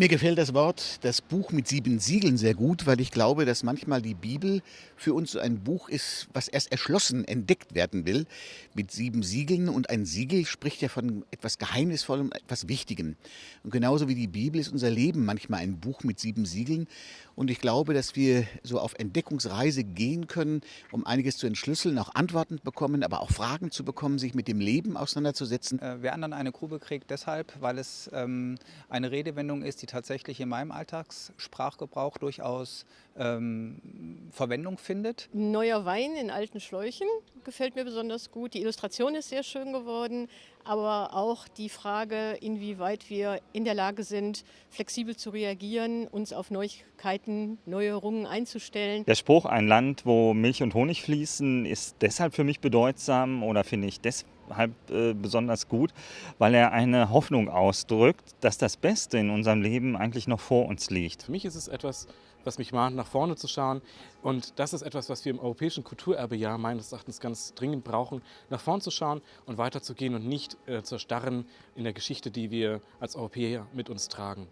Mir gefällt das Wort, das Buch mit sieben Siegeln sehr gut, weil ich glaube, dass manchmal die Bibel für uns so ein Buch ist, was erst erschlossen, entdeckt werden will, mit sieben Siegeln. Und ein Siegel spricht ja von etwas Geheimnisvollem, etwas Wichtigem. Und genauso wie die Bibel ist unser Leben manchmal ein Buch mit sieben Siegeln. Und ich glaube, dass wir so auf Entdeckungsreise gehen können, um einiges zu entschlüsseln, auch Antworten bekommen, aber auch Fragen zu bekommen, sich mit dem Leben auseinanderzusetzen. Äh, wer anderen eine Grube kriegt deshalb, weil es ähm, eine Redewendung ist, die tatsächlich in meinem Alltagssprachgebrauch durchaus ähm, Verwendung findet. Neuer Wein in alten Schläuchen gefällt mir besonders gut. Die Illustration ist sehr schön geworden, aber auch die Frage, inwieweit wir in der Lage sind, flexibel zu reagieren, uns auf Neuigkeiten, Neuerungen einzustellen. Der Spruch, ein Land, wo Milch und Honig fließen, ist deshalb für mich bedeutsam oder finde ich deshalb äh, besonders gut, weil er eine Hoffnung ausdrückt, dass das Beste in unserem Leben eigentlich noch vor uns liegt. Für mich ist es etwas, was mich mahnt, nach vorne zu schauen. Und das ist etwas, was wir im Europäischen Kulturerbejahr meines Erachtens ganz dringend brauchen, nach vorn zu schauen und weiterzugehen und nicht äh, zu erstarren in der Geschichte, die wir als Europäer mit uns tragen.